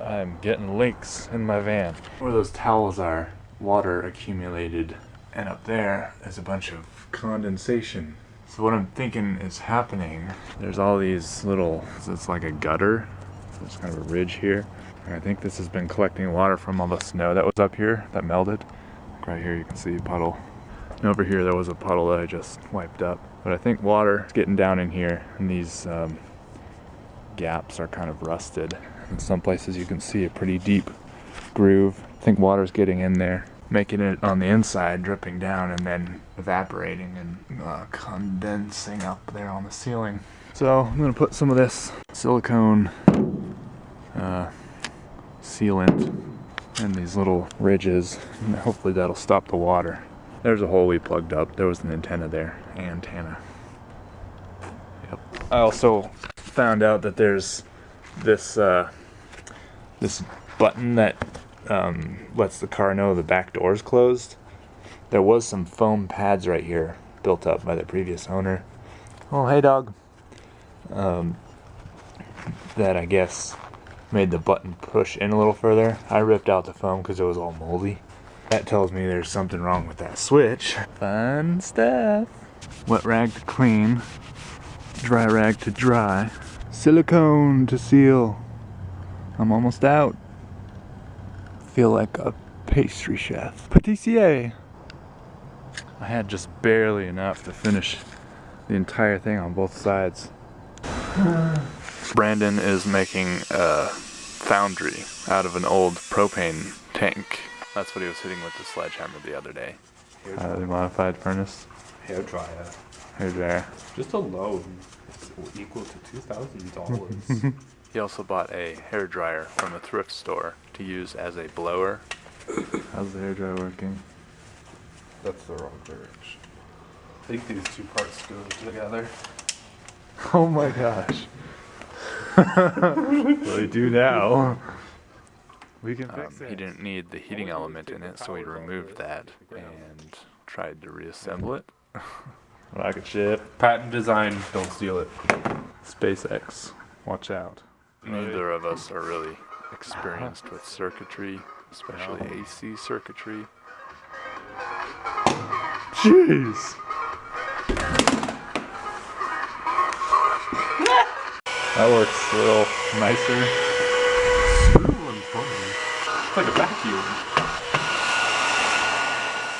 I'm getting leaks in my van. Where those towels are, water accumulated. And up there is a bunch of condensation. So what I'm thinking is happening, there's all these little, it's like a gutter. It's kind of a ridge here. And I think this has been collecting water from all the snow that was up here that melted. Right here you can see a puddle. And over here there was a puddle that I just wiped up. But I think water is getting down in here and these um, gaps are kind of rusted. In some places you can see a pretty deep groove. I think water's getting in there, making it on the inside, dripping down and then evaporating and uh, condensing up there on the ceiling. So I'm gonna put some of this silicone uh, sealant in these little ridges and hopefully that'll stop the water. There's a hole we plugged up. There was an antenna there. Antenna. Yep. I also found out that there's this uh, this button that um, lets the car know the back door is closed. There was some foam pads right here built up by the previous owner. Oh, hey dog. Um, that I guess made the button push in a little further. I ripped out the foam because it was all moldy. That tells me there's something wrong with that switch. Fun stuff. Wet rag to clean, dry rag to dry, silicone to seal. I'm almost out. Feel like a pastry chef. Patissier. I had just barely enough to finish the entire thing on both sides. Brandon is making a foundry out of an old propane tank. That's what he was hitting with the sledgehammer the other day. Uh, modified furnace. Hair dryer. Hair dryer. Just alone is equal to two thousand dollars. He also bought a hair dryer from a thrift store to use as a blower. How's the hair dryer working? That's the wrong direction. I think these two parts go together. Oh my gosh. well, they do now. We can fix um, it. He didn't need the heating element in it, so he removed that and tried to reassemble it. Rocket ship. Patent design, don't steal it. SpaceX, watch out. Neither of us are really experienced with circuitry, especially AC circuitry. Jeez! That works a little nicer. It's like a vacuum.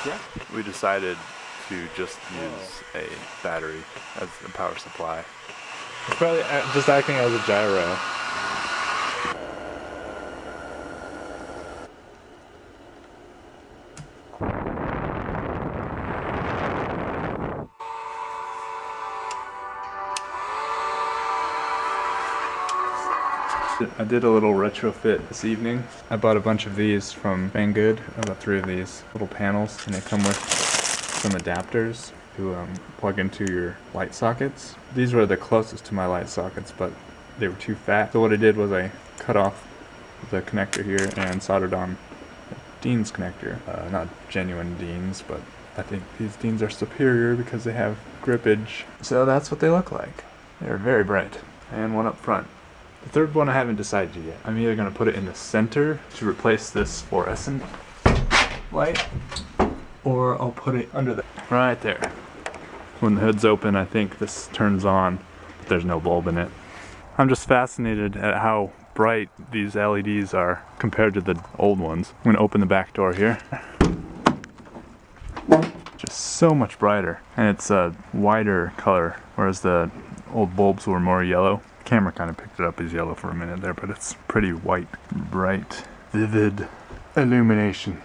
Yeah. We decided to just use a battery as the power supply. It's probably uh, just acting as a gyro. I did a little retrofit this evening. I bought a bunch of these from Banggood. I bought three of these little panels and they come with some adapters to um, plug into your light sockets. These were the closest to my light sockets but they were too fat. So what I did was I cut off the connector here and soldered on Dean's connector. Uh, not genuine Dean's but I think these Dean's are superior because they have grippage. So that's what they look like. They're very bright. And one up front. The third one I haven't decided yet. I'm either going to put it in the center to replace this fluorescent light, or I'll put it under the... Right there. When the hood's open, I think this turns on, but there's no bulb in it. I'm just fascinated at how bright these LEDs are compared to the old ones. I'm going to open the back door here. Just so much brighter. And it's a wider color, whereas the old bulbs were more yellow camera kind of picked it up as yellow for a minute there, but it's pretty white, bright, vivid illumination.